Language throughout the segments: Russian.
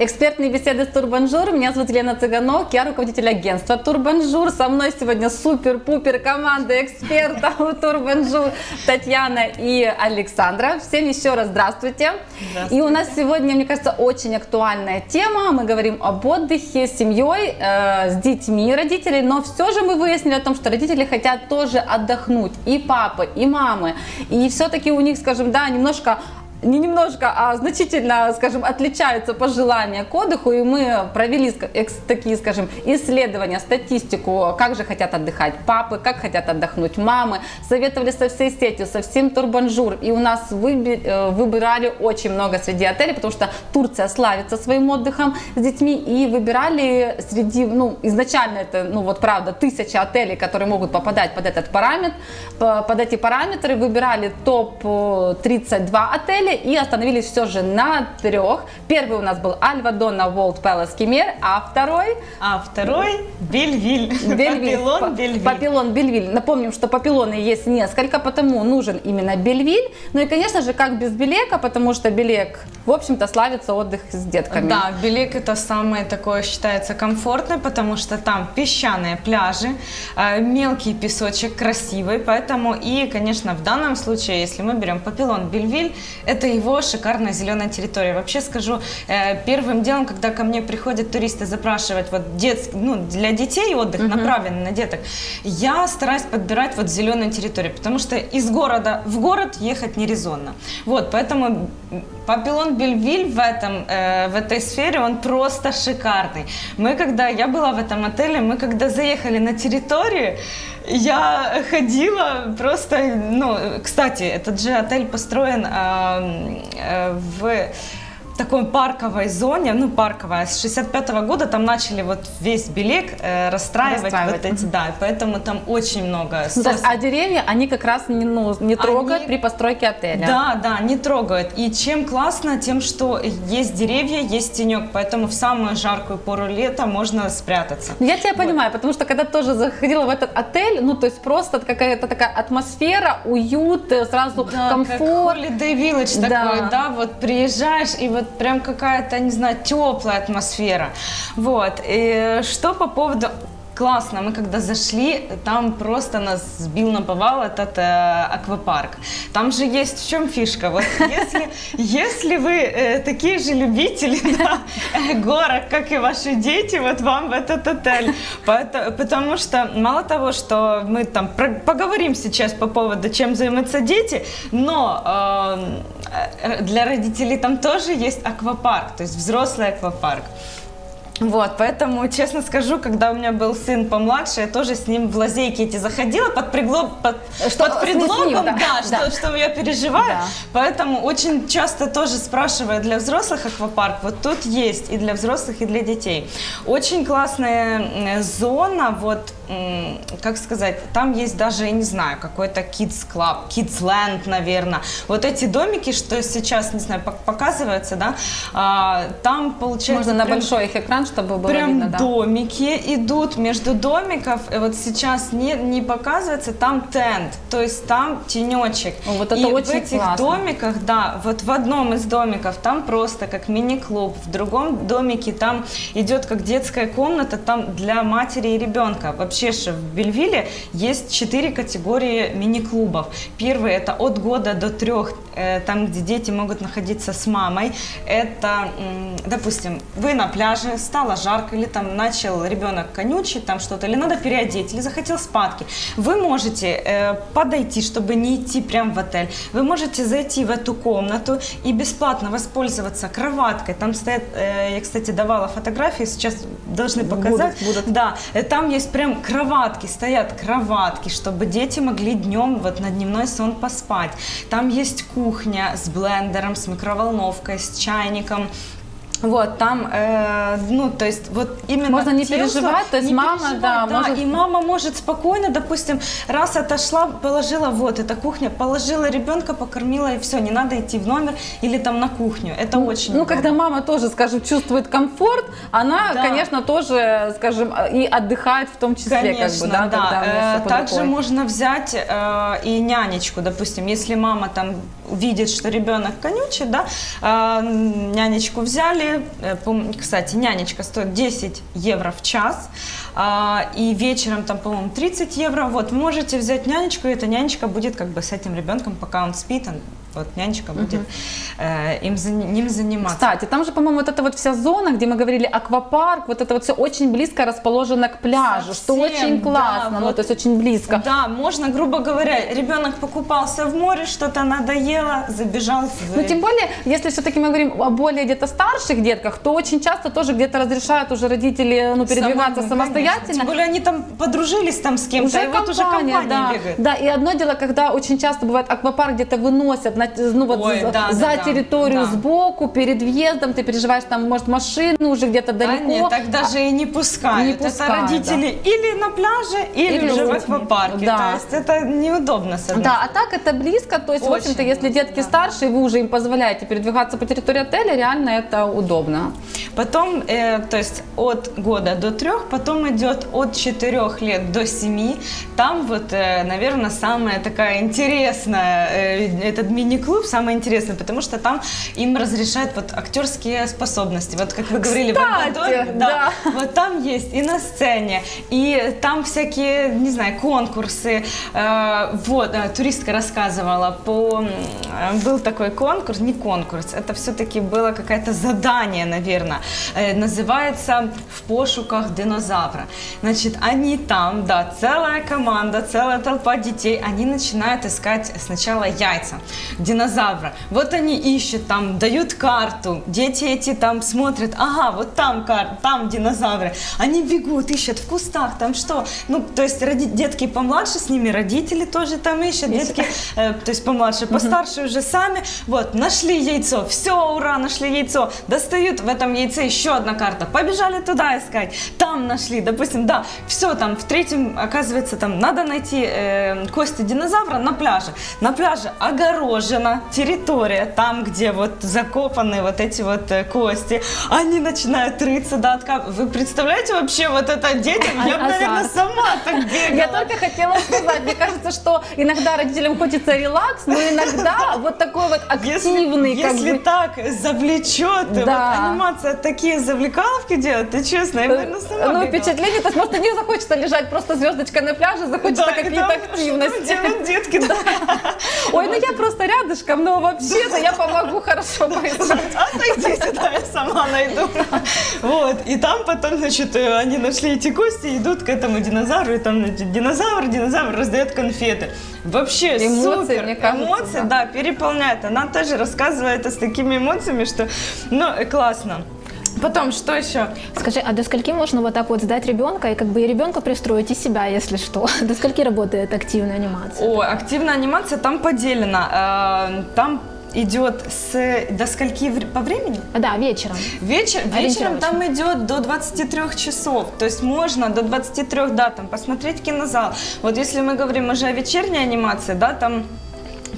Экспертные беседы с Турбонжур. Меня зовут Елена Цыганок, я руководитель агентства Турбонжур. Со мной сегодня супер-пупер команда экспертов Турбонжур Татьяна и Александра. Всем еще раз здравствуйте. здравствуйте. И у нас сегодня, мне кажется, очень актуальная тема. Мы говорим об отдыхе с семьей, э, с детьми родителей, но все же мы выяснили о том, что родители хотят тоже отдохнуть. И папы, и мамы. И все-таки у них, скажем, да, немножко не немножко, а значительно, скажем, отличаются пожелания к отдыху, и мы провели такие, скажем, исследования, статистику, как же хотят отдыхать папы, как хотят отдохнуть мамы, советовали со всей сетью, со всем Турбонжур, и у нас э, выбирали очень много среди отелей, потому что Турция славится своим отдыхом с детьми, и выбирали среди, ну, изначально это, ну, вот правда, тысяча отелей, которые могут попадать под этот параметр, под эти параметры, выбирали топ-32 отеля, отеле и остановились все же на трех. Первый у нас был Альвадона Волт Пелос Кемер, а второй? А второй Бельвиль. Бельвиль. Папилон Бельвиль. Папилон Бельвиль. Напомним, что папилоны есть несколько, потому нужен именно Бельвиль. Ну и, конечно же, как без Белека, потому что Белек, в общем-то, славится отдых с детками. Да, Белек это самое такое считается комфортное, потому что там песчаные пляжи, э, мелкий песочек, красивый, поэтому и, конечно, в данном случае, если мы берем Папилон Бельвиль, это это его шикарная зеленая территория. Вообще скажу, э, первым делом, когда ко мне приходят туристы запрашивать вот детский, ну, для детей отдых, угу. направленный на деток, я стараюсь подбирать вот зеленую территорию, потому что из города в город ехать нерезонно. Вот, поэтому Папилон Бельвиль в, этом, э, в этой сфере, он просто шикарный. Мы когда, я была в этом отеле, мы когда заехали на территорию, я ходила просто, ну, кстати, этот же отель построен э, э, в такой парковой зоне, ну парковая, с 65 -го года там начали вот весь Белек э, расстраивать, расстраивать вот эти, да, поэтому там очень много. Ну, то есть, а деревья они как раз не, ну, не трогают они, при постройке отеля? Да, да, не трогают. И чем классно, тем, что есть деревья, есть тенек, поэтому в самую жаркую пору лета можно спрятаться. Я тебя вот. понимаю, потому что когда тоже заходила в этот отель, ну то есть просто какая-то такая атмосфера, уют, э, сразу да, комфорт. Как Holiday Village да. такой, да, вот приезжаешь и вот прям какая-то, не знаю, теплая атмосфера. Вот. И что по поводу классно. Мы когда зашли, там просто нас сбил на повал этот э, аквапарк. Там же есть в чем фишка. Вот если, если вы э, такие же любители да, э, горок, как и ваши дети, вот вам в этот отель. Потому, потому что мало того, что мы там про, поговорим сейчас по поводу, чем займутся дети, но э, для родителей там тоже есть аквапарк, то есть взрослый аквапарк. Вот, поэтому, честно скажу, когда у меня был сын помладше, я тоже с ним в лазейки эти заходила под, пригло... под, что, под предлогом, ним, да, да, да. Что, что я переживаю. Да. Поэтому очень часто тоже спрашиваю для взрослых аквапарк, вот тут есть и для взрослых, и для детей. Очень классная зона, вот как сказать, там есть даже, я не знаю, какой-то kids club, kids land, наверное. Вот эти домики, что сейчас, не знаю, показываются, да, а, там получается... Можно прям, на большой их экран, чтобы было прям видно, да. домики идут между домиков, и вот сейчас не, не показывается, там тент, то есть там тенечек. О, вот это и очень в этих классно. домиках, да, вот в одном из домиков там просто как мини-клуб, в другом домике там идет как детская комната, там для матери и ребенка. Вообще вообще в Бельвилле есть четыре категории мини-клубов. Первый это от года до трех, там, где дети могут находиться с мамой. Это, допустим, вы на пляже, стало жарко, или там начал ребенок конючить, там что-то, или надо переодеть, или захотел спадки. Вы можете э, подойти, чтобы не идти прямо в отель. Вы можете зайти в эту комнату и бесплатно воспользоваться кроваткой. Там стоят, э, я, кстати, давала фотографии, сейчас должны показать. Будут, будут. Да, там есть прям кроватки, стоят кроватки, чтобы дети могли днем вот на дневной сон поспать. Там есть кухня с блендером, с микроволновкой, с чайником, вот, там, э, ну, то есть, вот именно Можно не тем, переживать, то есть мама, переживать, да, да, может... и мама может спокойно, допустим, раз отошла, положила, вот, эта кухня, положила ребенка, покормила, и все, не надо идти в номер или там на кухню, это ну, очень Ну, удобно. когда мама тоже, скажем, чувствует комфорт, она, да. конечно, тоже, скажем, и отдыхает в том числе, конечно, как бы, да, да. Когда э, Также рукой. можно взять э, и нянечку, допустим, если мама там видит, что ребенок конючит, да, э, нянечку взяли, э, кстати, нянечка стоит 10 евро в час, а, и вечером там, по-моему, 30 евро, вот, можете взять нянечку, и эта нянечка будет как бы с этим ребенком, пока он спит, он, вот нянечка будет э, им, ним заниматься. Кстати, там же, по-моему, вот эта вот вся зона, где мы говорили аквапарк, вот это вот все очень близко расположено к пляжу, что Совсем, очень да, классно, ну вот. то есть очень близко. Да, можно, грубо говоря, ребенок покупался в море, что-то надоело, забежал в... Ну, тем более, если все-таки мы говорим о более где-то старших детках, то очень часто тоже где-то разрешают уже родители ну, передвигаться Самому, самостоятельно. конечно. Тем более они там подружились там с кем-то, и вот уже компания да. бегает. Да, и одно дело, когда очень часто бывает аквапарк где-то выносят на, ну, вот Ой, за, да, за да, да, территорию да. сбоку, перед въездом, ты переживаешь, там, может, машину уже где-то Да далеко. нет, так даже и не пускают. Не это пускают, родители или на пляже, или, Или уже в аквапарке. да. То есть это неудобно с одной Да, а так это близко, то есть, в Очень общем-то, если детки да. старше, и вы уже им позволяете передвигаться по территории отеля, реально это удобно. Потом, э, то есть от года до трех, потом идет от четырех лет до семи. Там вот, э, наверное, самая такая интересная, э, этот мини-клуб самый интересный, потому что там им разрешают вот актерские способности. Вот как вы говорили, в Кстати, Эквадоре, да. вот там есть и на сцене, и там всякие, не знаю, конкурсы. Э, вот, э, туристка рассказывала, по, э, был такой конкурс, не конкурс, это все-таки было какое-то задание, наверное. Называется «В пошуках динозавра». Значит, они там, да, целая команда, целая толпа детей, они начинают искать сначала яйца динозавра. Вот они ищут там, дают карту, дети эти там смотрят, ага, вот там карта, там динозавры. Они бегут, ищут в кустах, там что? Ну, то есть роди- детки помладше с ними, родители тоже там ищут, детки, э, то есть помладше, постарше уже сами. Вот, нашли яйцо, все, ура, нашли яйцо. Достают в этом яйце еще одна карта, побежали туда искать. Там нашли, допустим, да, все там, в третьем, оказывается, там надо найти э, кости динозавра на пляже. На пляже огорожена территория, там, где вот закопаны вот эти вот э, кости. Они начинают рыться, да, откап- Вы представляете вообще вот это детям? Я бы, наверное, сама так бегала. Я только хотела сказать, мне кажется, что иногда родителям хочется релакс, но иногда вот такой вот активный, если, как если бы, так завлечет, вот Да. анимация такие завлекаловки делает, ты честно, я, наверное, сама ну, бегала. впечатление, то есть просто не захочется лежать просто звездочкой на пляже, захочется Да, какие-то активности. Что делают детки, да. Ой, ну я просто рядышком, но вообще-то я помогу хорошо поискать. Отойди сюда, я сама найду. Вот, и там потом, значит, э, они нашли эти кости, идут к этому динозавру, и там, значит, динозавр, динозавр раздает конфеты. Вообще Эмоции, супер. мне кажется, Эмоции, да. да, переполняет. Она тоже рассказывает это с такими эмоциями, что, ну, э, классно. Потом, что еще? Скажи, а до скольки можно вот так вот сдать ребенка и как бы и ребенка пристроить, и себя, если что? До скольки работает активная анимация? О, активная анимация там поделена. Э, Там идет с до скольки по времени? А, Да, вечером. Вечер, вечером там идет до 23 часов, то есть можно до 23, да, там посмотреть кинозал. Вот если мы говорим уже о вечерней анимации, да, там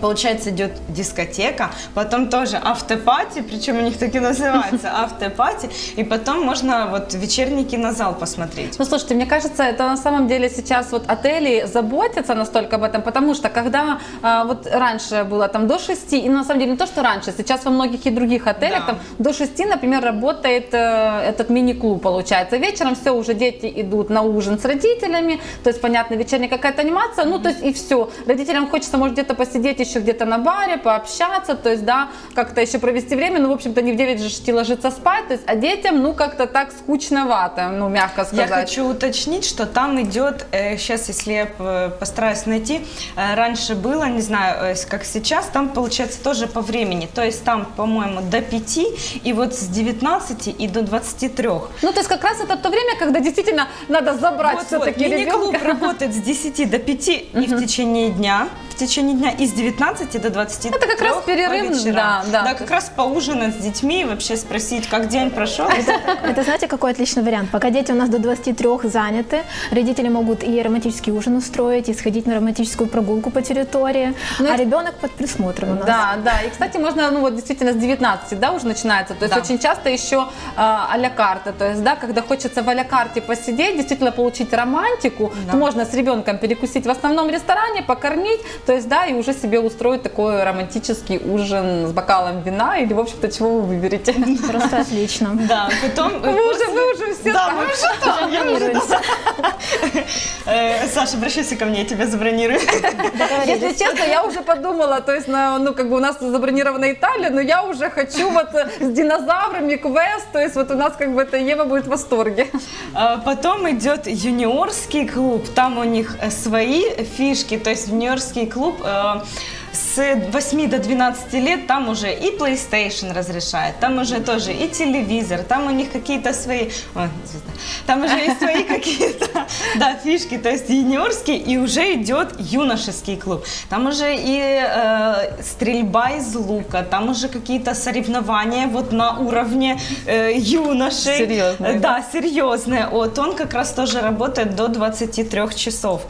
Получается, идет дискотека, потом тоже автопати, причем у них так и называется, автопати, и потом можно вот вечерний кинозал посмотреть. Ну, слушайте, мне кажется, это на самом деле сейчас вот отели заботятся настолько об этом, потому что когда а, вот раньше было там до 6, и на самом деле не то, что раньше, сейчас во многих и других отелях Да. там до 6, например, работает э, этот мини-клуб, получается. Вечером все, уже дети идут на ужин с родителями, то есть, понятно, вечерняя какая-то анимация, ну, то есть и все. Родителям хочется, может, где-то посидеть еще где-то на баре, пообщаться, то есть, да, как-то еще провести время, ну, в общем-то, не в 9 же идти ложиться спать, то есть, а детям, ну, как-то так скучновато, ну, мягко Я сказать. хочу уточнить, что там идет, сейчас, если я постараюсь найти, э, раньше было, не знаю, э, как сейчас, там получается тоже по времени. То есть там, по-моему, до 5 и вот с 19 и до 23. Ну, то есть как раз это то время, когда действительно надо забрать Вот, все-таки вот, ребенка. работает с 10 до 5 и в течение дня. В течение дня и с 19 до 23 Это как раз перерыв, да, да. Да, как раз поужинать с детьми и вообще спросить, как день прошел. Это знаете, какой отличный вариант? Пока дети у нас до 23 заняты, родители могут и романтический ужин устроить, и сходить на романтическую прогулку по территории, Ну, а это- ребенок под присмотром у нас. Да, да. И, кстати, можно, ну вот действительно с 19, да, уже начинается. То есть Да. очень часто еще э, а-ля карта. То есть, да, когда хочется в а-ля карте посидеть, действительно получить романтику, Да. то можно с ребенком перекусить в основном ресторане, покормить. То есть, да, и уже себе устроить такой романтический ужин с бокалом вина или, в общем-то, чего вы выберете. Просто отлично. Да, потом... Вы уже, вы уже все Да, мы уже там. я уже там. Э, Саша, обращайся ко мне, я тебя забронирую. Если честно, я уже подумала, то есть, на, ну, как бы у нас забронирована Италия, но я уже хочу вот э, с динозаврами квест, то есть вот у нас как бы это Ева будет в восторге. А Потом идет юниорский клуб, там у них э, свои фишки, то есть юниорский клуб э, с 8 до 12 лет там уже и PlayStation разрешает, там уже тоже и телевизор, там у них какие-то свои, ой, там уже и свои какие-то, да, фишки, то есть юниорский, и уже идет юношеский клуб, там уже и э, стрельба из лука, там уже какие-то соревнования вот на уровне э, юношей. Серьезные, Да, да, серьезная. Вот он как раз тоже работает до 23 часов.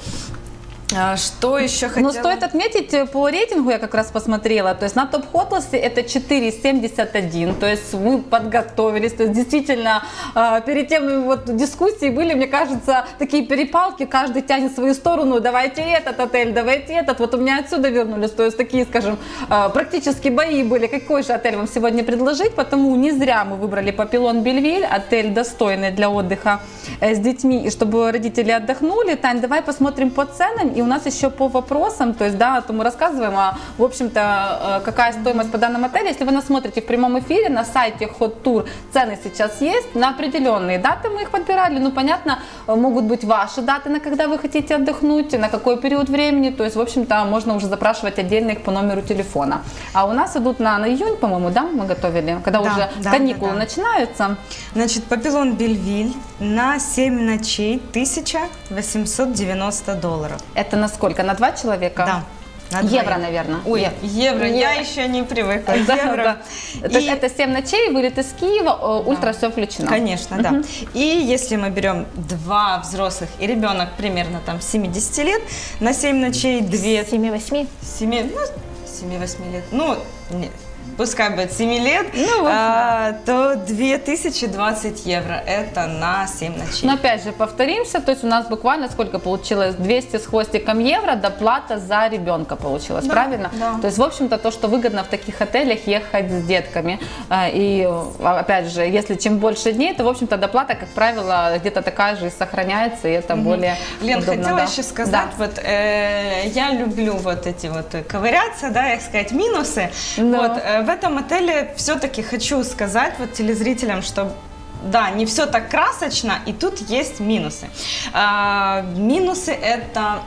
А, Что еще хотела? Но стоит отметить, э, по рейтингу я как раз посмотрела, то есть на топ хотлесте это 4,71, то есть мы подготовились, то есть действительно э, перед тем ну, вот дискуссии были, мне кажется, такие перепалки, каждый тянет свою сторону, давайте этот отель, давайте этот, вот у меня отсюда вернулись, то есть такие, скажем, э, практически бои были, какой же отель вам сегодня предложить, потому не зря мы выбрали Папилон Бельвиль, отель достойный для отдыха э, с детьми, и чтобы родители отдохнули. Тань, давай посмотрим по ценам, и у нас еще по вопросам, то есть, да, то мы рассказываем, а, в общем-то, э, какая стоимость по данному отелю. Если вы нас смотрите в прямом эфире на сайте Hot Tour, цены сейчас есть на определенные даты мы их подбирали, ну, понятно, э, могут быть ваши даты, на когда вы хотите отдохнуть, на какой период времени, то есть, в общем-то, можно уже запрашивать отдельно их по номеру телефона. А у нас идут на, на июнь, по-моему, да, мы готовили, когда Да, уже да, каникулы да, да. начинаются. Значит, Папилон Бельвиль на 7 ночей 1890 долларов. Это на сколько? На два человека? Да. на Евро, наверное. Ой, Е- евро, я Евро. еще не привыкла. Да, евро. да. То есть И- это 7 ночей, вылет из Киева, ультра все включено. Конечно, да. И если мы берем два взрослых и ребенок примерно там 70 лет, на 7 ночей 2 7-8. 7, ну, 7-8 лет, ну, не, пускай будет 7 лет, Ну, в общем, а, то 2020 евро, это на 7 ночей. Но опять же, повторимся, то есть у нас буквально сколько получилось? 200 с хвостиком евро, доплата за ребенка получилась, Да, правильно? да. То есть, в общем-то, то, что выгодно в таких отелях ехать с детками. А, И, э, опять же, если чем больше дней, то, в общем-то, доплата, как правило, где-то такая же и сохраняется, и это более Лен, удобно, хотела да. еще сказать, вот э, я люблю вот эти вот э, ковыряться, да, их сказать, минусы. Ну. Вот э, в этом отеле все-таки хочу сказать вот телезрителям, что да, не все так красочно, и тут есть минусы. А, минусы это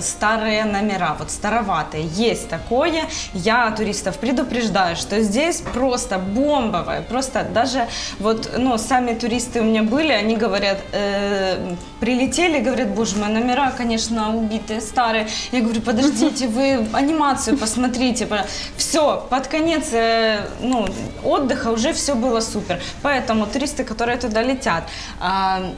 старые номера, вот староватые, есть такое. Я туристов предупреждаю, что здесь просто бомбовое, просто даже вот, ну, сами туристы у меня были, они говорят, э, прилетели, говорят, боже мой, номера, конечно, убитые, старые. Я говорю, подождите, вы анимацию посмотрите. Все, под конец, э, ну, отдыха уже все было супер. Поэтому туристы, которые туда летят, а,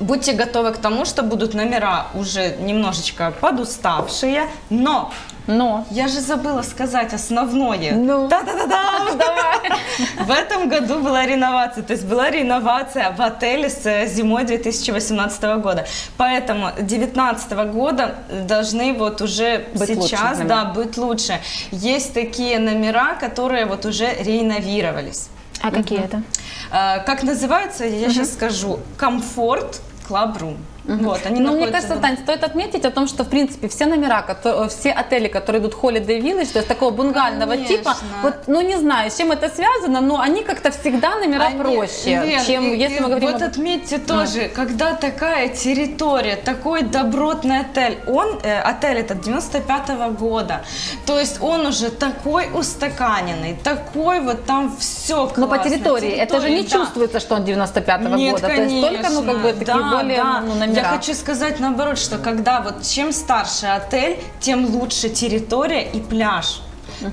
Будьте готовы к тому, что будут номера уже немножечко подуставшие, но Но я же забыла сказать основное. Ну. Да-да-да-да! давай. В этом году была реновация, то есть была реновация в отеле с э, зимой 2018 года. Поэтому 2019 года должны вот уже Быть лучше сейчас номера. да, быть лучше. Есть такие номера, которые вот уже реновировались. А какие это? Э, Как называется, я сейчас скажу. Комфорт Club Room. Вот, они Ну, мне кажется, в- Тань, стоит отметить о том, что, в принципе, все номера, которые, все отели, которые идут Holiday Village, то есть такого бунгального Конечно. типа, вот, ну, не знаю, с чем это связано, но они как-то всегда номера Они- проще, Лен, чем и- если и мы говорим... Вот об- отметьте тоже, когда такая территория, такой добротный отель, он, э, отель этот 95 года, то есть он уже такой устаканенный, такой вот там все Но по территории, это же не чувствуется, что он 95-го Нет, года, то есть только, ну, как бы, конечно. такие Да, более, да. ну, номера. Я хочу сказать наоборот, что когда вот чем старше отель, тем лучше территория и пляж.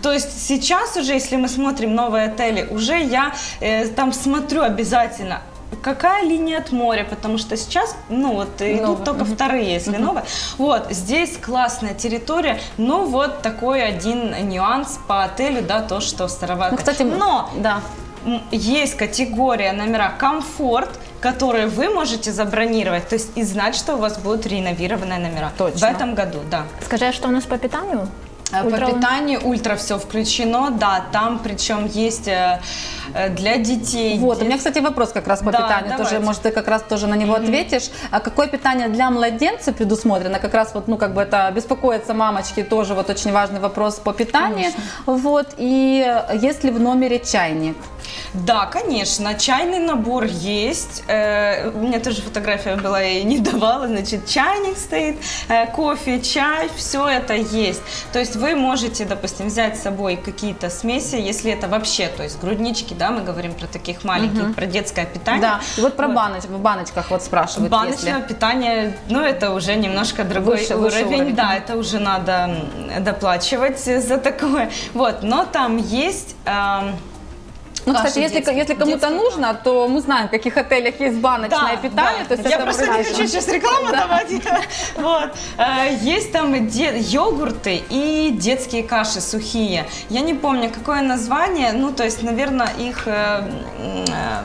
То есть сейчас уже, если мы смотрим новые отели, уже я э, там смотрю обязательно, какая линия от моря, потому что сейчас, ну вот, идут Новые, только вторые, если новые. Вот, здесь классная территория, но вот такой один нюанс по отелю, да, то, что старовато. Ну, кстати, но да. Есть категория номера комфорт, которые вы можете забронировать, то есть и знать, что у вас будут реновированные номера. Точно. В этом году, да. Скажи, а что у нас по питанию? А Ультра- По питанию ультра все включено, да, там причем есть э, э, для детей. Вот, у меня, кстати, вопрос как раз по Да, питанию тоже, давайте. может, ты как раз тоже на него ответишь. А какое питание для младенца предусмотрено? Как раз вот, ну, как бы это беспокоятся мамочки, тоже вот очень важный вопрос по питанию. Вот, и есть ли в номере чайник? Да, конечно, чайный набор есть. Э, у меня тоже фотография была, я ей не давала. Значит, чайник стоит, э, кофе, чай, все это есть. То есть вы можете, допустим, взять с собой какие-то смеси, если это вообще, то есть груднички, да, мы говорим про таких маленьких, про детское питание. Да, и вот про Вот. баноч, в баночках вот спрашивают, Баночное если. питание, ну это уже немножко другой Выше- уровень, выше уровень. да, это уже надо доплачивать за такое. Вот, но там есть. эм, Ну, кстати, если, если кому-то нужно, то мы знаем, в каких отелях есть баночное питание. То есть я просто не хочу сейчас рекламу давать. Вот. Э, Есть там де- йогурты и детские каши сухие. Я не помню, какое название. Ну, то есть, наверное, их э, э,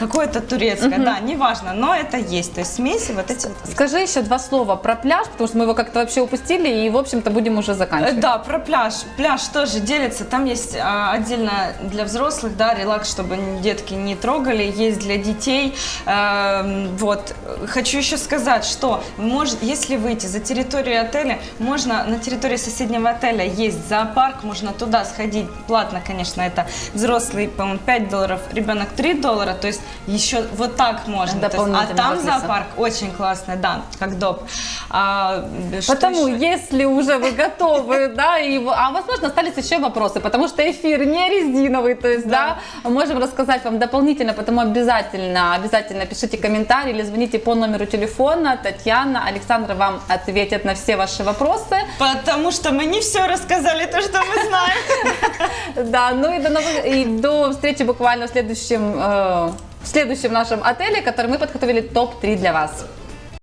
какое-то турецкое, да, неважно, но это есть. То есть смеси вот эти вот. Скажи еще два слова про пляж, потому что мы его как-то вообще упустили, и, в общем-то, будем уже Э, заканчивать. Да, про пляж. Пляж тоже делится. Там есть а, отдельно для взрослых, да, релакс, чтобы детки не трогали. Есть для детей. Эм, вот. Хочу еще сказать, что может, если выйти за территорию отеля, можно на территории соседнего отеля есть зоопарк, можно туда сходить. Платно, конечно, это взрослый, по-моему, 5 долларов, ребенок 3 доллара. То есть еще вот так можно. Есть, а там зоопарк очень классный, да, как доп. А, что Потому, еще? если уже вы готовы, да, и, а возможно остались еще вопросы, потому что эфир не резиновый, то есть, да, можем рассказать вам дополнительно, потому обязательно, обязательно пишите комментарии или звоните по номеру телефона, Татьяна, Александра вам ответят на все ваши вопросы. Потому что мы не все рассказали, то, что мы знаем. Да, ну и до, новых- и до встречи буквально в следующем, э, в следующем нашем отеле, который мы подготовили топ-3 для вас.